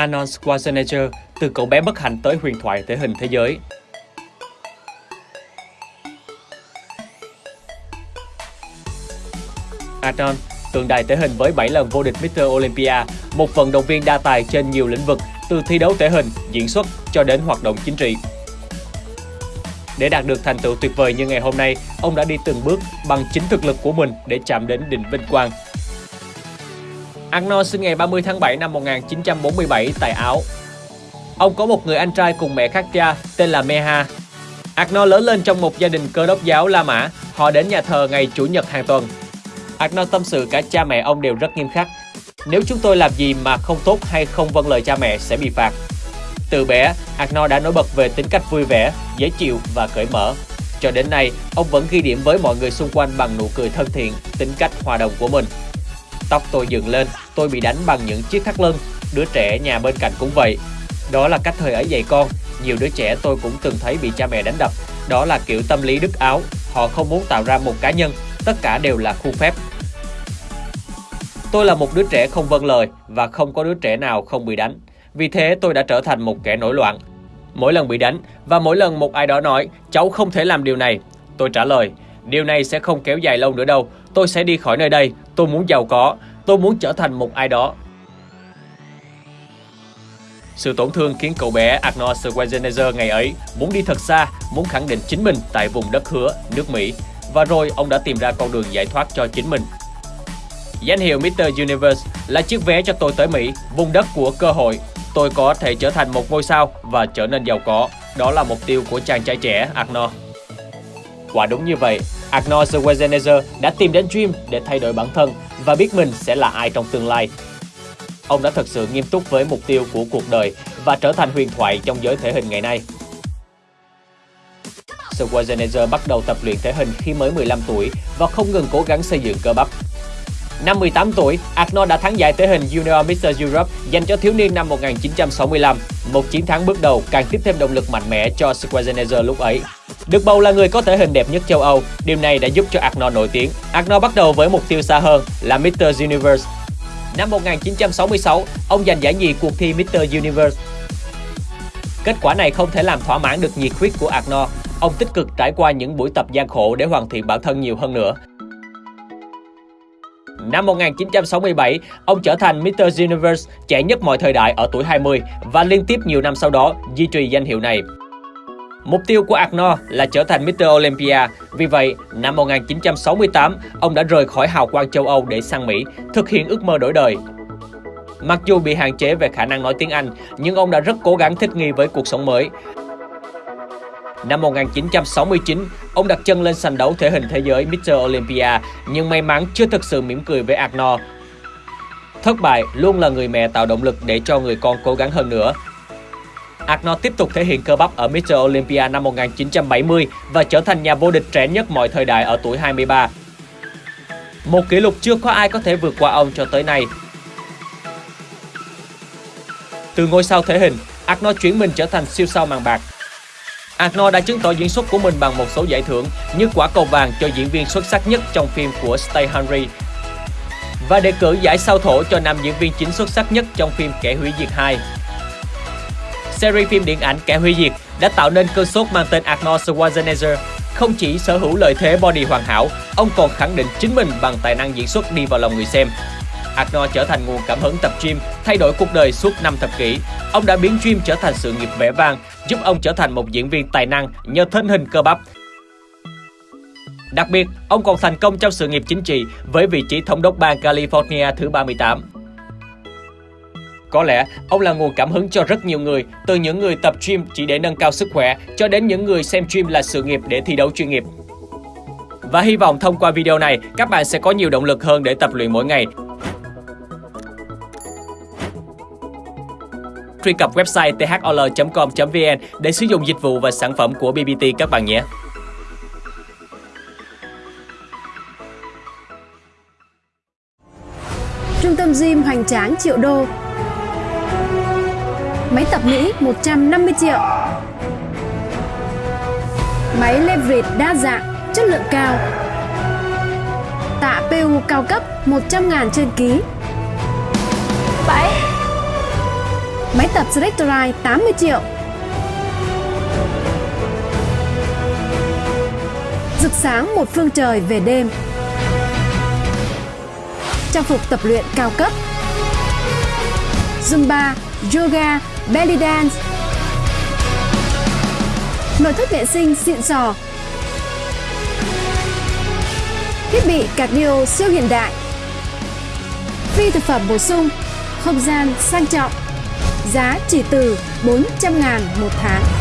Arnold Schwarzenegger từ cậu bé bất hạnh tới huyền thoại thể hình thế giới. Arnold, tượng đài thể hình với 7 lần vô địch Mr. Olympia, một vận động viên đa tài trên nhiều lĩnh vực, từ thi đấu thể hình, diễn xuất cho đến hoạt động chính trị. Để đạt được thành tựu tuyệt vời như ngày hôm nay, ông đã đi từng bước bằng chính thực lực của mình để chạm đến đỉnh vinh quang. Arnold sinh ngày 30 tháng 7 năm 1947 tại Áo. Ông có một người anh trai cùng mẹ khác cha tên là Meha. Arnold lớn lên trong một gia đình cơ đốc giáo La Mã. Họ đến nhà thờ ngày Chủ nhật hàng tuần. Arnold tâm sự cả cha mẹ ông đều rất nghiêm khắc. Nếu chúng tôi làm gì mà không tốt hay không vâng lời cha mẹ sẽ bị phạt. Từ bé, Arnold đã nổi bật về tính cách vui vẻ, dễ chịu và cởi mở. Cho đến nay, ông vẫn ghi điểm với mọi người xung quanh bằng nụ cười thân thiện, tính cách hòa đồng của mình. Tóc tôi dựng lên, tôi bị đánh bằng những chiếc thắt lưng. Đứa trẻ nhà bên cạnh cũng vậy. Đó là cách thời ấy dạy con. Nhiều đứa trẻ tôi cũng từng thấy bị cha mẹ đánh đập. Đó là kiểu tâm lý đứt áo. Họ không muốn tạo ra một cá nhân. Tất cả đều là khu phép. Tôi là một đứa trẻ không vâng lời và không có đứa trẻ nào không bị đánh. Vì thế tôi đã trở thành một kẻ nổi loạn. Mỗi lần bị đánh và mỗi lần một ai đó nói cháu không thể làm điều này, tôi trả lời điều này sẽ không kéo dài lâu nữa đâu. Tôi sẽ đi khỏi nơi đây. Tôi muốn giàu có. Tôi muốn trở thành một ai đó. Sự tổn thương khiến cậu bé Arnold Schwarzenegger ngày ấy muốn đi thật xa, muốn khẳng định chính mình tại vùng đất hứa, nước Mỹ. Và rồi ông đã tìm ra con đường giải thoát cho chính mình. Danh hiệu Mr. Universe là chiếc vé cho tôi tới Mỹ, vùng đất của cơ hội. Tôi có thể trở thành một ngôi sao và trở nên giàu có. Đó là mục tiêu của chàng trai trẻ Arnold. Quả đúng như vậy, Arnold Schwarzenegger đã tìm đến Dream để thay đổi bản thân và biết mình sẽ là ai trong tương lai. Ông đã thật sự nghiêm túc với mục tiêu của cuộc đời và trở thành huyền thoại trong giới thể hình ngày nay. Schwarzenegger bắt đầu tập luyện thể hình khi mới 15 tuổi và không ngừng cố gắng xây dựng cơ bắp. Năm 18 tuổi, Arnold đã thắng giải thể hình Junior Mr. Europe dành cho thiếu niên năm 1965. Một chiến thắng bước đầu càng tiếp thêm động lực mạnh mẽ cho Schwarzenegger lúc ấy. Được bầu là người có thể hình đẹp nhất châu Âu, điều này đã giúp cho Arnold nổi tiếng. Arnold bắt đầu với mục tiêu xa hơn là Mr. Universe. Năm 1966, ông giành giải nhì cuộc thi Mr. Universe. Kết quả này không thể làm thỏa mãn được nhiệt huyết của Arnold. Ông tích cực trải qua những buổi tập gian khổ để hoàn thiện bản thân nhiều hơn nữa. Năm 1967, ông trở thành Mr. Universe trẻ nhất mọi thời đại ở tuổi 20 và liên tiếp nhiều năm sau đó duy trì danh hiệu này. Mục tiêu của Arnold là trở thành Mr. Olympia. Vì vậy, năm 1968, ông đã rời khỏi hào quang châu Âu để sang Mỹ, thực hiện ước mơ đổi đời. Mặc dù bị hạn chế về khả năng nói tiếng Anh, nhưng ông đã rất cố gắng thích nghi với cuộc sống mới. Năm 1969, ông đặt chân lên sàn đấu thể hình thế giới Mr. Olympia, nhưng may mắn chưa thực sự mỉm cười với Arnold. Thất bại luôn là người mẹ tạo động lực để cho người con cố gắng hơn nữa. Arnold tiếp tục thể hiện cơ bắp ở Mr. Olympia năm 1970 và trở thành nhà vô địch trẻ nhất mọi thời đại ở tuổi 23. Một kỷ lục chưa có ai có thể vượt qua ông cho tới nay. Từ ngôi sao thể hình, Arnold chuyển mình trở thành siêu sao màn bạc. Arnold đã chứng tỏ diễn xuất của mình bằng một số giải thưởng như quả cầu vàng cho diễn viên xuất sắc nhất trong phim của Stay Hungry và đề cử giải sao thổ cho nam diễn viên chính xuất sắc nhất trong phim Kẻ hủy diệt 2 series phim điện ảnh Kẻ hủy diệt đã tạo nên cơn sốt mang tên Arnold Schwarzenegger. Không chỉ sở hữu lợi thế body hoàn hảo, ông còn khẳng định chính mình bằng tài năng diễn xuất đi vào lòng người xem. Arnold trở thành nguồn cảm hứng tập gym, thay đổi cuộc đời suốt 5 thập kỷ. Ông đã biến gym trở thành sự nghiệp vẻ vang, giúp ông trở thành một diễn viên tài năng nhờ thân hình cơ bắp. Đặc biệt, ông còn thành công trong sự nghiệp chính trị với vị trí thống đốc bang California thứ 38. Có lẽ ông là nguồn cảm hứng cho rất nhiều người, từ những người tập gym chỉ để nâng cao sức khỏe cho đến những người xem gym là sự nghiệp để thi đấu chuyên nghiệp. Và hy vọng thông qua video này, các bạn sẽ có nhiều động lực hơn để tập luyện mỗi ngày. Truy cập website thol.com.vn để sử dụng dịch vụ và sản phẩm của BBT các bạn nhé. Trung tâm gym hoành tráng triệu đô Máy tập Mỹ 150 triệu. Máy leverage đa dạng, chất lượng cao. Tạ PU cao cấp 100 ngàn trên ký. 7 Máy tập Selectorite 80 triệu. Rực sáng một phương trời về đêm. Trang phục tập luyện cao cấp. Zumba, Yoga, Belly Dance. Nội thất vệ sinh xịn sò. Thiết bị cardio siêu hiện đại. Phi thực phẩm bổ sung Không gian sang trọng. Giá chỉ từ 400 ngàn một tháng.